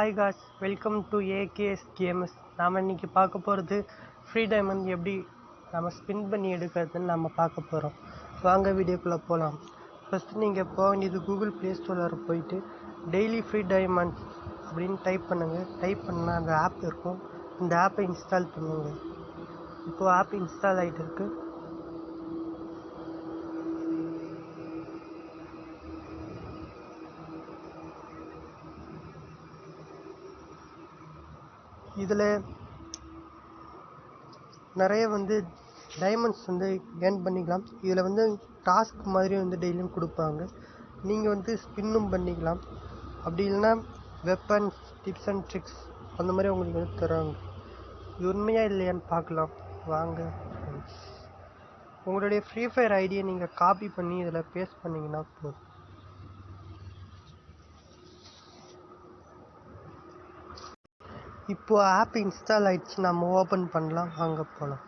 Hi guys welcome to AKS games நாம் இன்றைக்கி பார்க்க போகிறது ஃப்ரீ டைமண்ட் எப்படி நம்ம ஸ்பின் பண்ணி எடுக்கிறதுன்னு நம்ம பார்க்க போகிறோம் வாங்க வீடியோக்குள்ளே போகலாம் ஃபஸ்ட்டு நீங்கள் போக வேண்டியது கூகுள் ப்ளே ஸ்டோரில் போயிட்டு டெய்லி ஃப்ரீ டைமண்ட் அப்படின்னு டைப் பண்ணுங்கள் டைப் பண்ணால் அந்த ஆப் இருக்கும். அந்த ஆப்பை இன்ஸ்டால் பண்ணுங்கள் இப்போது ஆப் இன்ஸ்டால் ஆகிட்டு இருக்குது இதில் நிறைய வந்து டைமண்ட்ஸ் வந்து ஏர்ன் பண்ணிக்கலாம். இதில் வந்து டாஸ்க் மாதிரி வந்து டெய்லியும் கொடுப்பாங்க. நீங்கள் வந்து ஸ்பின்னும் பண்ணிக்கலாம். அப்படி இல்லைன்னா வெப்பன்ஸ் டிப்ஸ் அண்ட் ட்ரிக்ஸ் அந்த மாதிரி உங்களுக்கு வந்து தருவாங்க இது உண்மையா இல்லையான்னு பார்க்கலாம். வாங்க. உங்களுடைய ஃப்ரீ ஃபயர் ஐடியை நீங்கள் காப்பி பண்ணி இதில் பேஸ்ட் பண்ணிங்கன்னா போதும். இப்போது ஆப் இன்ஸ்டால் ஆகிடுச்சு நம்ம ஓப்பன் பண்ணலாம் வாங்க போகலாம்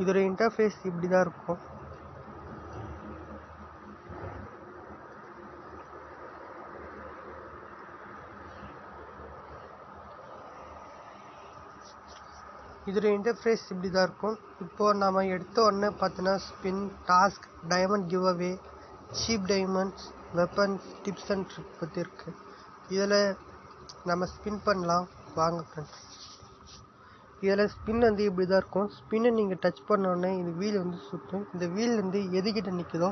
இதோட இன்டர்ஃபேஸ் இப்படி தான் இருக்கும். இதோட இன்டர்ஃபேஸ் இப்படி தான் இருக்கும். இப்போது நம்ம எடுத்த உடனே பார்த்தோன்னா spin task diamond give away cheap diamonds weapons tips and trick பற்றி இருக்குது இதில் நம்ம ஸ்பின் பண்ணலாம். வாங்க ஃப்ரெண்ட்ஸ் இதில் ஸ்பின் வந்து இப்படி தான் இருக்கும் ஸ்பின்னை நீங்கள் டச் பண்ணோடனே இந்த வீல் வந்து சுற்றும் இந்த வீல் வந்து எதுக்கிட்ட நிற்குதோ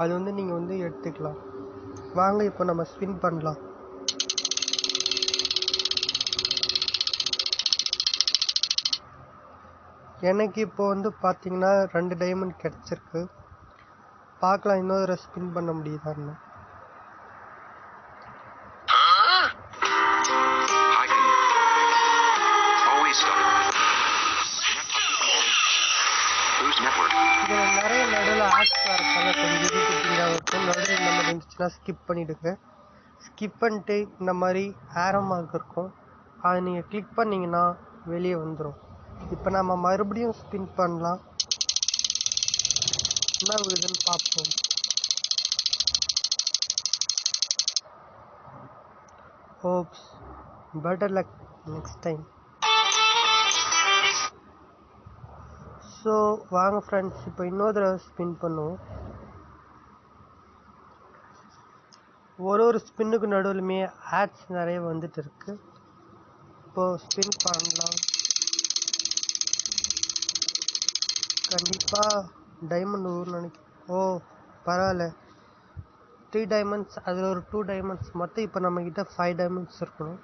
அது வந்து நீங்கள் வந்து எடுத்துக்கலாம். வாங்க இப்போ நம்ம ஸ்பின் பண்ணலாம். எனக்கு இப்போ வந்து பார்த்தீங்கன்னா ரெண்டு டைமண்ட் கிடச்சிருக்கு. பார்க்கலாம் இன்னொரு ஸ்பின் பண்ண முடியுதான்னு. இருந்துச்சுன்னா ஸ்கிப் பண்ணிவிடுங்க ஸ்கிப் பண்ணிட்டு இந்த மாதிரி ஆரோ மார்க் இருக்கும். அதை நீங்கள் கிளிக் பண்ணிங்கன்னா வெளியே வந்துடும் இப்போ நம்ம மறுபடியும் ஸ்பின் பண்ணலாம். என்ன விழுதுன்னு பார்ப்போம். Oops better luck next time so வாங்க ஃப்ரெண்ட்ஸ் இப்போ இன்னொரு தடவை ஸ்பின் பண்ணுவோம். ஒரு ஒரு ஸ்பின்னுக்கு நடுவுலுமே ஆட்ஸ் நிறைய வந்துட்டு இருக்கு இப்போ ஸ்பின் பண்ணலாம். கண்டிப்பாக டைமண்ட் ஊர் நினைக்கிறேன். ஓ பரவாயில்ல. த்ரீ டைமண்ட்ஸ் அதில் ஒரு டூ டைமண்ட்ஸ் மொத்தம் இப்போ நம்மக்கிட்ட ஃபைவ் டைமண்ட்ஸ் இருக்கணும்.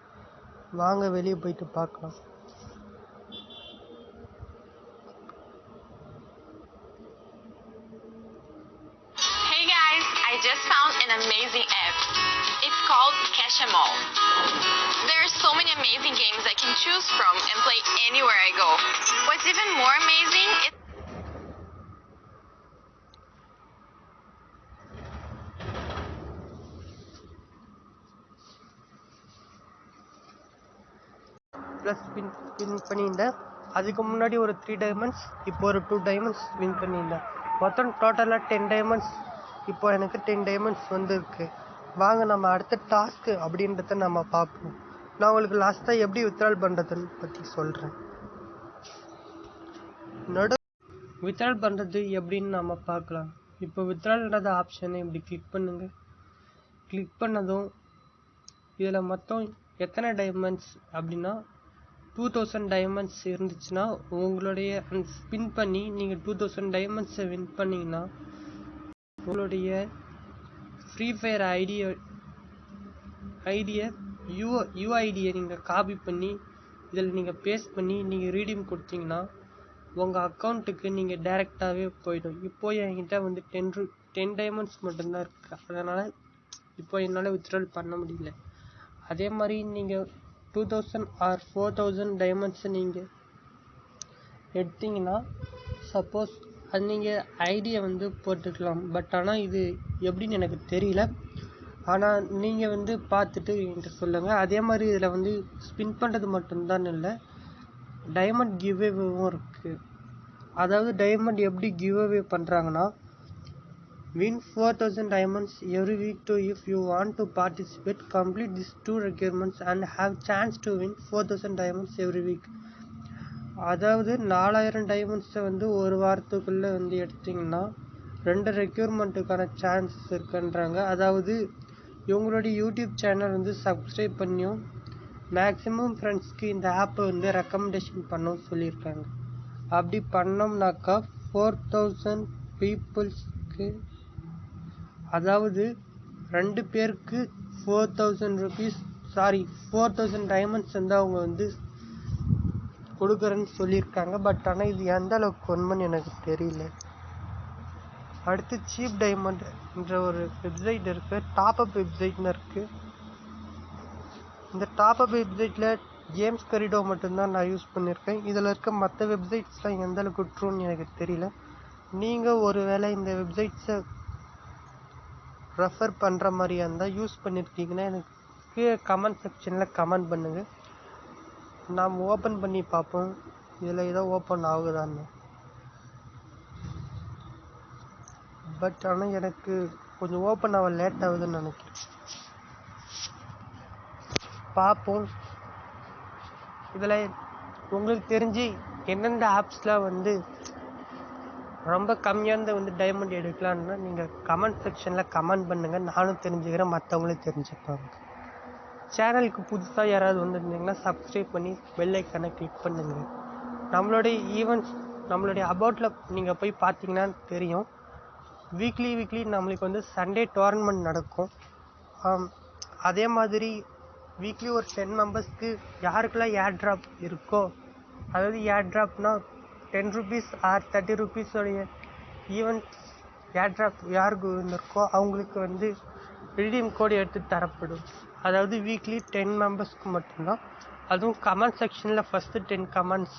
வாங்க வெளியே போயிட்டு பார்க்கலாம். amazing app. It's called Cash 'em All. There are so many amazing games I can choose from and play anywhere I go. What's even more amazing is plus win win பண்ணியிருந்தேன் அதுக்கு முன்னாடி ஒரு three diamonds இப்போ ஒரு two diamonds win பண்ணியிருந்தேன் மொத்தம் டோட்டலாக ten diamonds இப்போ எனக்கு டென் டைமண்ட்ஸ் வந்திருக்கு. வாங்க நம்ம அடுத்த டாஸ்க்கு அப்படின்றத நம்ம பார்ப்போம். நான் உங்களுக்கு லாஸ்ட்டாக எப்படி வித்ட்ரால் பண்ணுறதுன்னு பற்றி சொல்கிறேன் நடு வித்ட்ரால் பண்ணுறது எப்படின்னு நம்ம பார்க்கலாம். இப்போ வித்ட்ரால்ன்றத ஆப்ஷனை இப்படி கிளிக் பண்ணுங்கள் கிளிக் பண்ணதும் இதில் மொத்தம் எத்தனை டைமண்ட்ஸ் அப்படின்னா டூ தௌசண்ட் டைமண்ட்ஸ் இருந்துச்சுன்னா உங்களுடைய ஸ்பின் பண்ணி நீங்கள் டூ தௌசண்ட் டைமண்ட்ஸை வின் பண்ணிங்கன்னா உங்களுடைய ஃப்ரீ ஃபயர் ஐடியை ஐடியை யூ யூஐடியை நீங்கள் காப்பி பண்ணி இதில் நீங்கள் பேஸ்ட் பண்ணி நீங்கள் ரீடீம் கொடுத்தீங்கன்னா உங்கள் அக்கௌண்ட்டுக்கு நீங்கள் டைரெக்டாகவே போயிடும். இப்போ என்கிட்ட வந்து டென் ரூ டென் டைமண்ட்ஸ் மட்டும்தான் இருக்குது அதனால் இப்போ என்னால் வித்ட்ரால் பண்ண முடியல. அதே மாதிரி நீங்கள் two thousand or four thousand டைமண்ட்ஸை நீங்கள் எடுத்தீங்கன்னா சப்போஸ் அது நீங்கள் ஐடியை வந்து போட்டுக்கலாம் பட் ஆனால் இது எப்படின்னு எனக்கு தெரியல ஆனால் நீங்கள் வந்து பார்த்துட்டு என்கிட்ட சொல்லுங்கள் அதே மாதிரி இதில் வந்து ஸ்பின் பண்ணுறது மட்டும்தான் இல்லை டைமண்ட் கிவ்அவேவும் இருக்குது அதாவது டைமண்ட் எப்படி கிவ்அவே பண்ணுறாங்கன்னா Win 4000 diamonds every week too if you want to participate. Complete these two requirements and have chance to win 4000 diamonds every week. அதாவது நாலாயிரம் டைமண்ட்ஸை வந்து ஒரு வாரத்துக்குள்ளே வந்து எடுத்திங்கன்னா ரெண்டு ரெக்யூர்மெண்ட்டுக்கான சான்சஸ் இருக்குன்றாங்க. அதாவது இவங்களுடைய யூடியூப் சேனல் வந்து சப்ஸ்கிரைப் பண்ணியும் மேக்ஸிமம் ஃப்ரெண்ட்ஸ்க்கு இந்த ஆப்பை வந்து ரெக்கமெண்டேஷன் பண்ணவும் சொல்லியிருக்காங்க. அப்படி பண்ணோம்னாக்கா ஃபோர் தௌசண்ட் பீப்புள்ஸ்க்கு அதாவது ரெண்டு பேருக்கு four thousand rupees sorry four thousand diamonds வந்து அவங்க வந்து கொடுக்குறேன்னு சொல்லியிருக்காங்க. பட் ஆனால் இது எந்த அளவுக்கு உண்மைன்னு எனக்கு தெரியல. அடுத்து சீப் டைமண்ட்ன்ற ஒரு வெப்சைட் இருக்குது டாப் அப் வெப்சைட்னு இருக்குது இந்த டாப் அப் வெப்சைட்டில் ஜேம்ஸ் கரிடோ மட்டும்தான் நான் யூஸ் பண்ணியிருக்கேன். இதில் இருக்க மற்ற வெப்சைட்ஸ்லாம் எந்த அளவுக்கு ட்ரூன்னு எனக்கு தெரியல. நீங்கள் ஒருவேளை இந்த வெப்சைட்ஸை ரெஃபர் பண்ணுற மாதிரியா இருந்தால் யூஸ் பண்ணியிருக்கீங்கன்னா எனக்கு கீழே கமெண்ட் செக்ஷனில் கமெண்ட் பண்ணுங்கள் நாம் ஓப்பன் பண்ணி பார்ப்போம். இதில் ஏதோ ஓப்பன் ஆகுதான்னு. பட் ஆனால் எனக்கு கொஞ்சம் ஓப்பன் ஆக லேட் ஆகுதுன்னு நினைக்கிறேன். பார்ப்போம். இதில் உங்களுக்கு தெரிஞ்சு எந்தெந்த ஆப்ஸ்லாம் வந்து ரொம்ப கம்மியாக வந்து டைமண்ட் எடுக்கலான்னா நீங்கள் கமெண்ட் செக்ஷனில் கமெண்ட் பண்ணுங்கள் நானும் தெரிஞ்சுக்கிறேன். மற்றவங்களும் தெரிஞ்சுப்பாங்க. சேனலுக்கு புதுசாக யாராவது வந்திருந்தீங்கன்னா சப்ஸ்கிரைப் பண்ணி பெல் ஐக்கானை கிளிக் பண்ணுங்கள் நம்மளுடைய ஈவெண்ட்ஸ் நம்மளுடைய அபவுட்டில் நீங்கள் போய் பார்த்தீங்கன்னா தெரியும். வீக்லி வீக்லி நம்மளுக்கு வந்து சண்டே டோர்னமெண்ட் நடக்கும். அதே மாதிரி வீக்லி ஒரு டென் மெம்பர்ஸ்க்கு யாருக்கெல்லாம் ஏர் ட்ராப் இருக்கோ அதாவது ஏர் ட்ராப்னால் டென் ருபீஸ் ஆர் தேர்ட்டி ருபீஸோடைய ஈவெண்ட்ஸ் ஏர் ட்ராப் யாருக்கு இருந்திருக்கோ அவங்களுக்கு வந்து ரிடீம் கோடு எடுத்து தரப்படும். அதாவது வீக்லி டென் மெம்பர்ஸ்க்கு மட்டும்தான். அதுவும் கமெண்ட் செக்ஷனில் ஃபஸ்ட்டு டென் கமெண்ட்ஸ்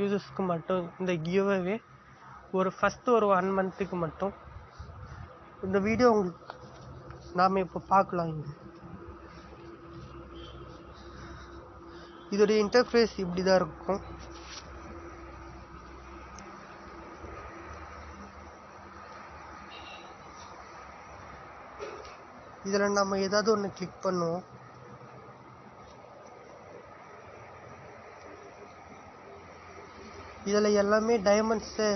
யூசர்ஸ்க்கு மட்டும். இந்த கிவ்அவே ஒரு ஃபஸ்ட்டு ஒரு ஒன் மந்த்துக்கு மட்டும். இந்த வீடியோ உங்களுக்கு நாம் இப்போ பார்க்கலாம் இங்கே. இதோடைய இன்டர்ஃபேஸ் இப்படி தான் இருக்கும். இதில் நம்ம ஏதாவது ஒன்று கிளிக் பண்ணுவோம். இதில் எல்லாமே டைமண்ட்ஸு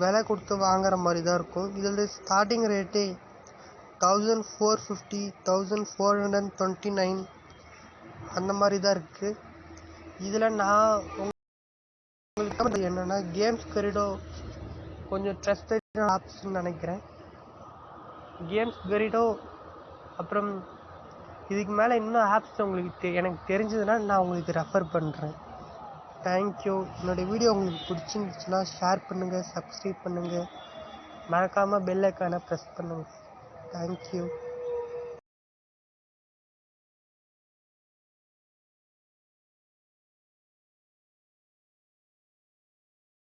விலை கொடுத்து வாங்குற மாதிரி தான் இருக்கும். இதில் starting ரேட்டே thousand four fifty thousand four hundred twenty nine அந்த மாதிரி தான் இருக்குது இதில் நான் உங்களுக்கு என்னென்னா கேம்ஸ் கரிடோ கொஞ்சம் ட்ரஸ்டட் ஆப்ஸ்ன்னு நினைக்கிறேன். கேம்ஸ் கரிடோ அப்புறம் இதுக்கு மேலே இன்னும் ஆப்ஸ் உங்களுக்கு தெ எனக்கு தெரிஞ்சதுன்னா நான் உங்களுக்கு ரெஃபர் பண்ணுறேன் தேங்க்யூ என்னோடய வீடியோ உங்களுக்கு பிடிச்சிருந்துச்சுன்னா ஷேர் பண்ணுங்கள் சப்ஸ்கிரைப் பண்ணுங்கள் மறக்காமல் பெல் ஐக்கானை ப்ரெஸ் பண்ணுங்கள் தேங்க்யூ